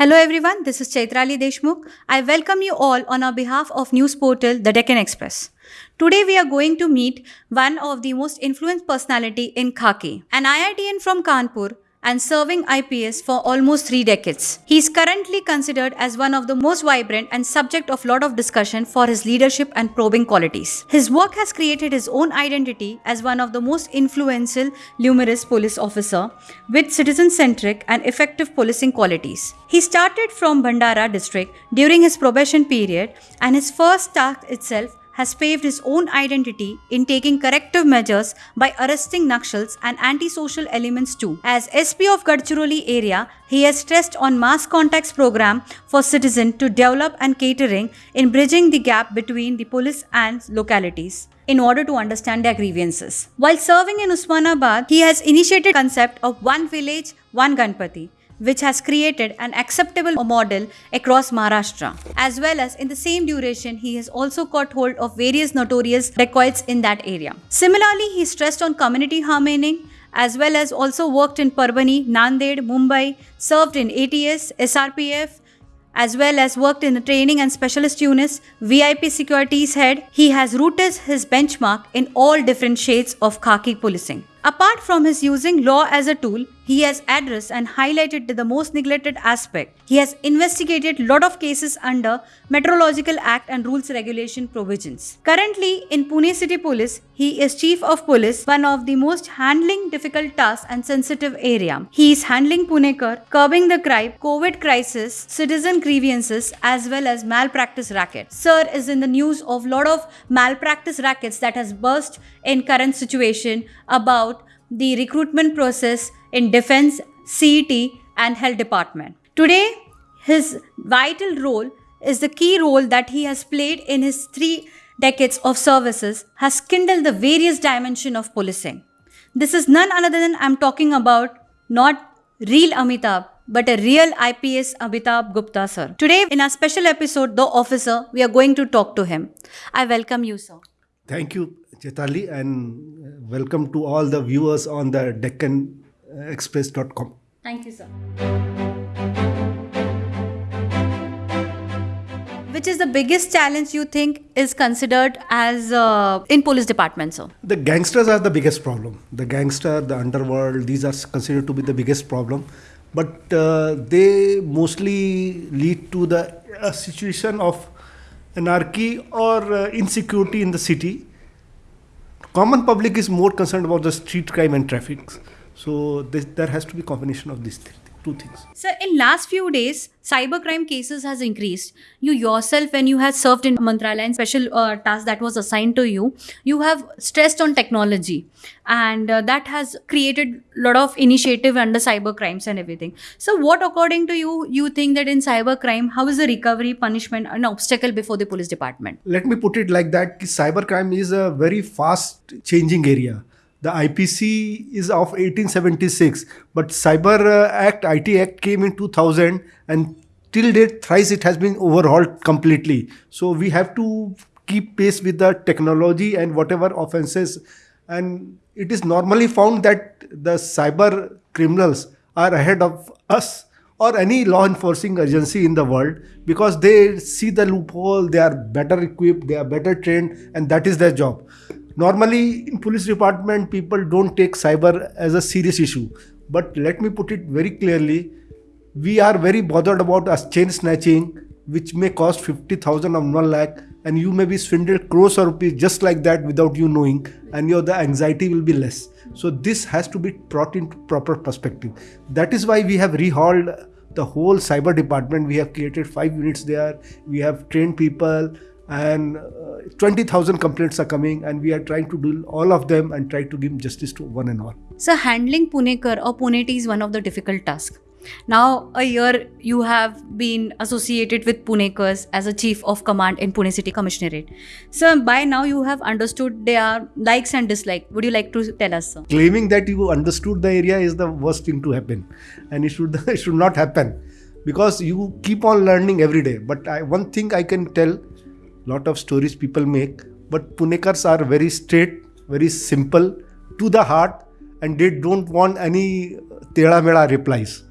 Hello everyone, this is Chaitrali Deshmukh. I welcome you all on our behalf of news portal The Deccan Express. Today we are going to meet one of the most influenced personality in Khaki, an IITian from Kanpur and serving IPS for almost three decades. He is currently considered as one of the most vibrant and subject of lot of discussion for his leadership and probing qualities. His work has created his own identity as one of the most influential numerous police officer with citizen-centric and effective policing qualities. He started from Bhandara district during his probation period and his first task itself has paved his own identity in taking corrective measures by arresting Naxals and antisocial elements too. As SP of Gadchiroli area, he has stressed on mass contacts program for citizen to develop and catering in bridging the gap between the police and localities in order to understand their grievances. While serving in Usmanabad, he has initiated concept of one village, one Ganpati which has created an acceptable model across Maharashtra. As well as in the same duration, he has also caught hold of various notorious dacoits in that area. Similarly, he stressed on community harmony as well as also worked in Parbhani, Nanded, Mumbai, served in ATS, SRPF, as well as worked in the training and specialist units, VIP securities head. He has rooted his benchmark in all different shades of khaki policing. Apart from his using law as a tool, he has addressed and highlighted the most neglected aspect. He has investigated lot of cases under Meteorological Act and Rules Regulation provisions. Currently in Pune City Police, he is Chief of Police, one of the most handling difficult tasks and sensitive area. He is handling Punekar, curbing the crime, COVID crisis, citizen grievances as well as malpractice racket. Sir is in the news of lot of malpractice rackets that has burst in current situation about the recruitment process in defense, CET and health department. Today, his vital role is the key role that he has played in his three decades of services has kindled the various dimension of policing. This is none other than I'm talking about not real Amitabh, but a real IPS Amitabh Gupta sir. Today in our special episode, The Officer, we are going to talk to him. I welcome you, sir. Thank you, Chetali, and welcome to all the viewers on the DeccanExpress.com. Thank you, sir. Which is the biggest challenge you think is considered as uh, in police department, sir? The gangsters are the biggest problem. The gangster, the underworld, these are considered to be the biggest problem. But uh, they mostly lead to the uh, situation of anarchy or uh, insecurity in the city. Common public is more concerned about the street crime and traffic. So this, there has to be combination of these things two things. Sir, in last few days, cybercrime cases has increased. You yourself, when you had served in Mantralaya and special uh, task that was assigned to you, you have stressed on technology, and uh, that has created a lot of initiative under cybercrimes and everything. So, what according to you, you think that in cybercrime, how is the recovery, punishment, an obstacle before the police department? Let me put it like that: cybercrime is a very fast changing area the IPC is of 1876, but Cyber uh, Act, IT Act came in 2000 and till date thrice it has been overhauled completely. So we have to keep pace with the technology and whatever offenses. And it is normally found that the cyber criminals are ahead of us or any law enforcing agency in the world because they see the loophole, they are better equipped, they are better trained, and that is their job normally in police department people don't take cyber as a serious issue. But let me put it very clearly we are very bothered about a chain snatching which may cost 50000 or 1 lakh and you may be swindled crores of rupees just like that without you knowing and your the anxiety will be less. So this has to be brought into proper perspective. That is why we have rehauled the whole cyber department. We have created five units there. We have trained people and uh, 20,000 complaints are coming and we are trying to do all of them and try to give justice to one and all. So handling Punekar or Puneti is one of the difficult tasks. Now, a year you have been associated with Punekars as a chief of command in Pune City Commissionerate. So, by now you have understood their likes and dislikes. Would you like to tell us, sir? Claiming that you understood the area is the worst thing to happen, and it should it should not happen because you keep on learning every day. But I, one thing I can tell lot of stories people make but punekars are very straight very simple to the heart and they don't want any tela mela replies.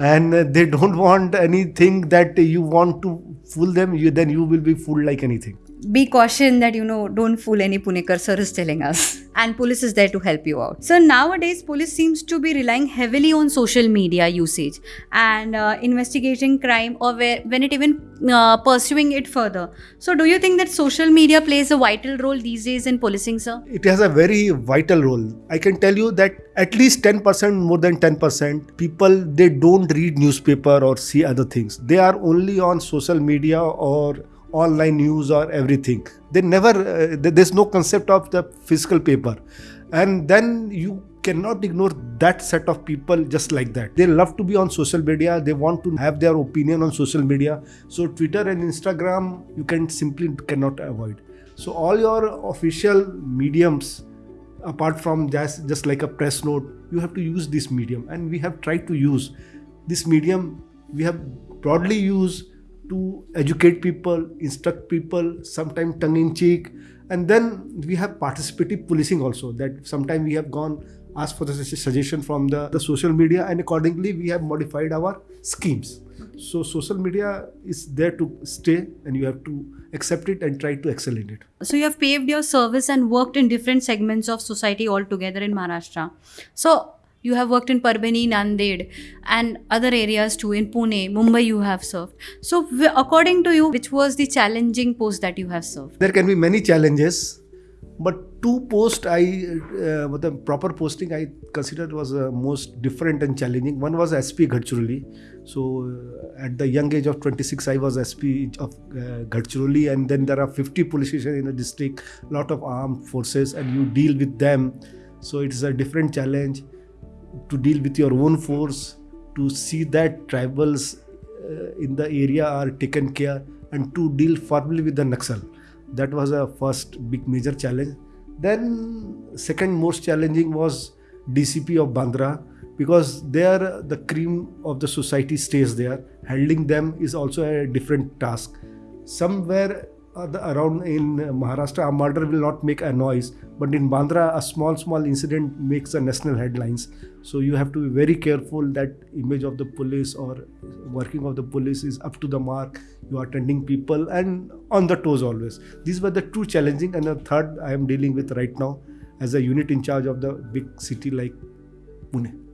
And uh, they don't want anything that you want to fool them you then you will be fooled like anything be caution that you know don't fool any punekar sir is telling us. And police is there to help you out. So nowadays police seems to be relying heavily on social media usage and uh, investigating crime or where, when it even uh, pursuing it further. So do you think that social media plays a vital role these days in policing sir? It has a very vital role. I can tell you that at least 10% more than 10% people they don't read newspaper or see other things. They are only on social media or online news or everything. They never uh, there's no concept of the physical paper. And then you cannot ignore that set of people just like that. They love to be on social media. They want to have their opinion on social media. So twitter and instagram you can simply cannot avoid. So all your official mediums apart from just just like a press note you have to use this medium. And we have tried to use this medium. We have broadly used to educate people, instruct people, sometimes tongue in cheek. And then we have participative policing also that sometimes we have gone asked for the suggestion from the, the social media and accordingly we have modified our schemes. So social media is there to stay and you have to accept it and try to excel in it. So you have paved your service and worked in different segments of society altogether in Maharashtra. So you have worked in Parbhani, Nanded, and other areas too. In Pune, Mumbai, you have served. So, according to you, which was the challenging post that you have served? There can be many challenges, but two posts I, uh, the proper posting I considered was uh, most different and challenging. One was SP Gadchiroli. So, uh, at the young age of 26, I was SP of uh, and then there are 50 police stations in the district, lot of armed forces, and you deal with them. So, it's a different challenge to deal with your own force, to see that tribals uh, in the area are taken care, and to deal firmly with the Naxal. That was a first big major challenge. Then, second most challenging was DCP of Bandra because there the cream of the society stays there. Handling them is also a different task. Somewhere Uh, around in Maharashtra, a murder will not make a noise, but in Bandra, a small, small incident makes the national headlines. So you have to be very careful that image of the police or working of the police is up to the mark. You are attending people and on the toes always. These were the two challenging, and the third I am dealing with right now as a unit in charge of the big city like Pune.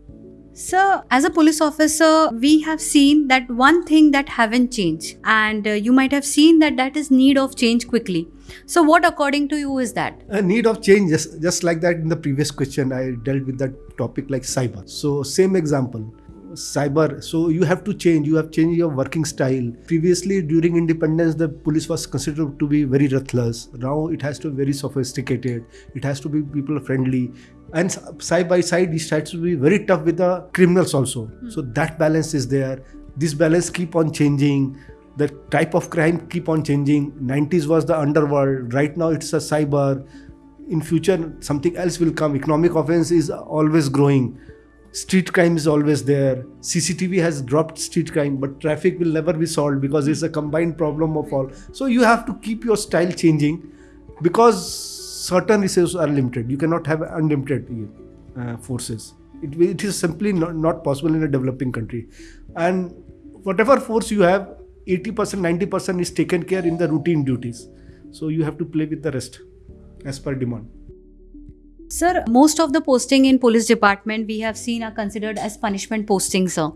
So, as a police officer, we have seen that one thing that haven't changed, and uh, you might have seen that that is need of change quickly. So, what according to you is that? A need of change, just, just like that in the previous question, I dealt with that topic like cyber. So, same example cyber. So you have to change. You have changed your working style. Previously during independence the police was considered to be very ruthless. Now it has to be very sophisticated. It has to be people friendly. And side by side it tries to be very tough with the criminals also. Mm. so that balance is there. This balance keep on changing. The type of crime keep on changing. 90s was the underworld. Right now it's a cyber. In future something else will come. Economic offense is always growing street crime is always there. Cctv has dropped street crime but traffic will never be solved because it's a combined problem of all. So you have to keep your style changing because certain resources are limited. You cannot have unlimited uh, forces. It, it is simply not, not possible in a developing country. And whatever force you have 80% 90% is taken care in the routine duties. So you have to play with the rest as per demand Sir, most of the posting in police department we have seen are considered as punishment postings, sir.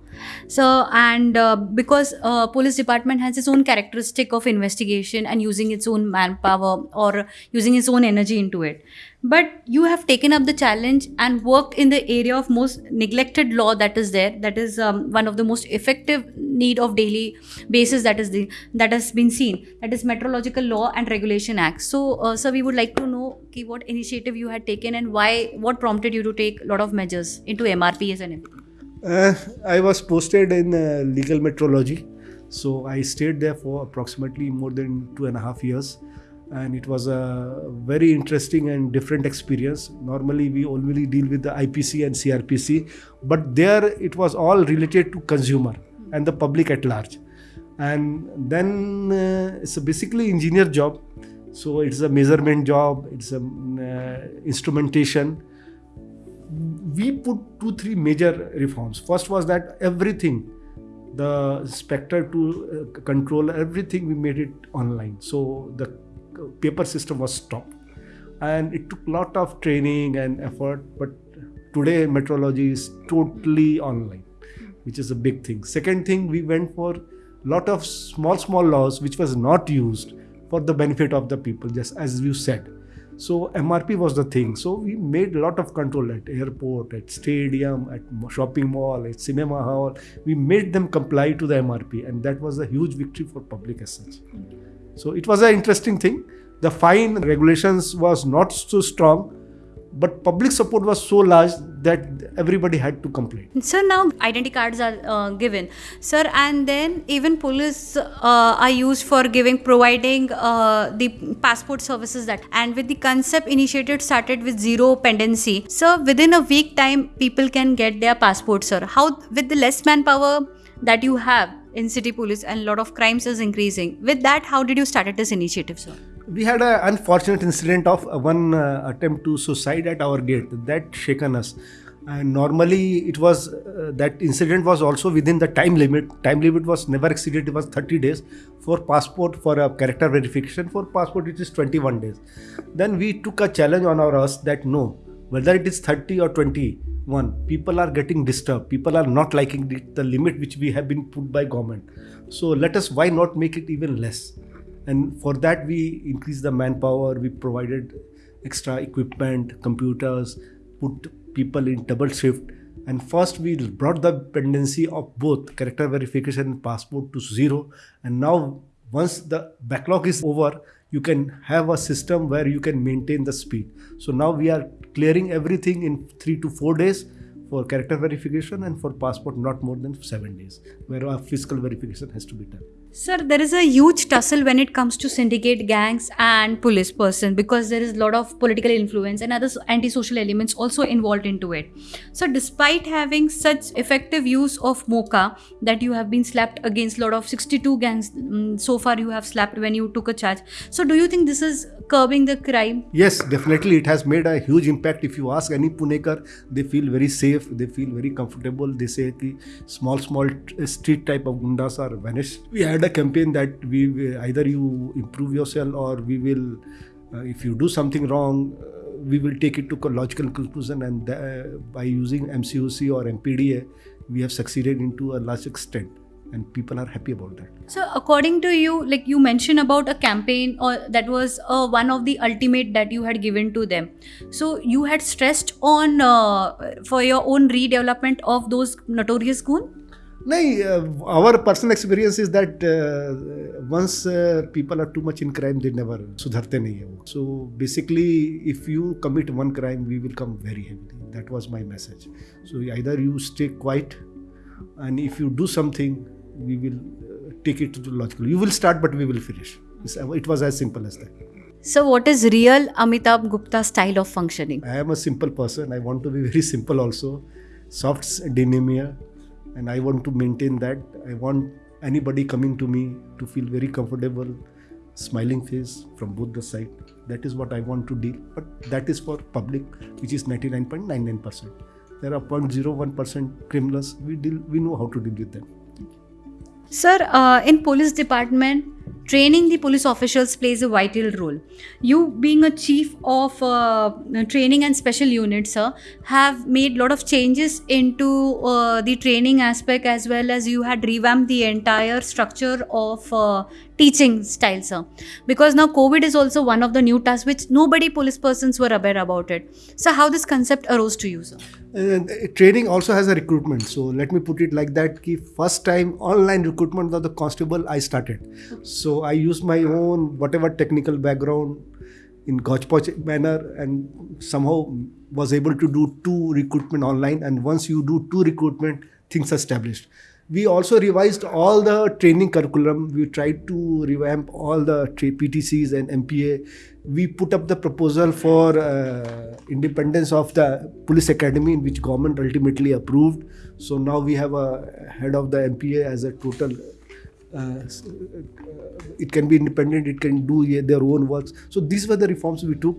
So, and uh, because uh, police department has its own characteristic of investigation and using its own manpower or using its own energy into it but you have taken up the challenge and worked in the area of most neglected law that is there that is um, one of the most effective need of daily basis that is the that has been seen that is meteorological law and regulation act. So uh, sir we would like to know okay, what initiative you had taken and why what prompted you to take a lot of measures into mrps and uh, i was posted in uh, legal metrology so i stayed there for approximately more than two and a half years and it was a very interesting and different experience. Normally, we only deal with the IPC and CRPC, but there it was all related to consumer and the public at large. And then uh, it's basically engineer job, so it's a measurement job, it's a uh, instrumentation. We put two three major reforms. First was that everything the spectre to uh, control everything we made it online so the paper system was stopped. And it took a lot of training and effort but today metrology is totally online which is a big thing. Second thing we went for lot of small small laws which was not used for the benefit of the people just as you said. So mrp was the thing. So we made a lot of control at airport at stadium at shopping mall at cinema hall. We made them comply to the mrp and that was a huge victory for public as such so it was an interesting thing the fine regulations was not so strong but public support was so large that everybody had to complain Sir, now identity cards are uh, given. Sir, and then even police uh, are used for giving, providing uh, the passport services that. And with the concept initiated started with zero pendency. So within a week time, people can get their passport, sir. How, with the less manpower that you have in city police and a lot of crimes is increasing. With that, how did you started this initiative, sir? we had an unfortunate incident of uh, one uh, attempt to suicide at our gate that shaken us and normally it was uh, that incident was also within the time limit time limit was never exceeded it was 30 days for passport for a character verification for passport it is 21 days then we took a challenge on our us that no whether it is 30 or 21 people are getting disturbed. People are not liking the, the limit which we have been put by government. So let us why not make it even less? And for that we increased the manpower. We provided extra equipment computers put people in double shift. And first we brought the pendency of both character verification and passport to zero. And now once the backlog is over you can have a system where you can maintain the speed. So now we are clearing everything in 3 to 4 days for character verification and for passport not more than 7 days where a physical verification has to be done Sir, there is a huge tussle when it comes to syndicate gangs and police person because there is a lot of political influence and other anti-social elements also involved into it. So, despite having such effective use of MCOCA that you have been slapped against a lot of 62 gangs um, so far you have slapped when you took a charge. So, do you think this is curbing the crime? Yes, definitely. It has made a huge impact. If you ask any Punekar, they feel very safe. They feel very comfortable. They say that small, small street type of gundas are vanished. We had a campaign that we either you improve yourself or we will, uh, if you do something wrong, uh, we will take it to a logical conclusion. And uh, by using MCOC or MPDA, we have succeeded into a large extent and people are happy about that so according to you like you mentioned about a campaign or that was uh, one of the ultimate that you had given to them so you had stressed on uh, for your own redevelopment of those notorious goon no, our personal experience is that uh, once uh, people are too much in crime, they never sudharte nahi hai. So basically, if you commit one crime, we will come very heavily. That was my message. So either you stay quiet, and if you do something, we will uh, take it to the logical. You will start, but we will finish. It was as simple as that. So, what is real Amitabh Gupta style of functioning? I am a simple person. I want to be very simple also. Soft dynamia, and I want to maintain that. I want anybody coming to me to feel very comfortable, smiling face from both the side. That is what I want to deal. But that is for public, which is 99.99%. There are 0.01% criminals. We deal. We know how to deal with them. Sir, uh, in police department, training the police officials plays a vital role. You, being a chief of uh, training and special units, sir, have made a lot of changes into uh, the training aspect as well as you had revamped the entire structure of uh, teaching style, sir. Because now COVID is also one of the new tasks which nobody police persons were aware about it. So, how this concept arose to you, sir? Uh, training also has a recruitment so let me put it like that ki first time online recruitment of the constable i started so i used my own whatever technical background in gotchpoch manner and somehow was able to do two recruitment online and once you do two recruitment things are established we also revised all the training curriculum. We tried to revamp all the PTCs and MPA. We put up the proposal for uh, independence of the police academy, in which government ultimately approved. So now we have a head of the MPA as a total. Uh, it can be independent. It can do their own works. So these were the reforms we took.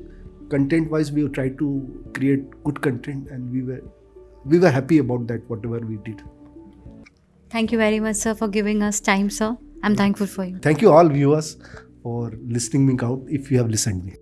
Content-wise, we tried to create good content, and we were we were happy about that. Whatever we did. Thank you very much, sir, for giving us time, sir. I'm thankful for you. Thank you all viewers for listening me out if you have listened me.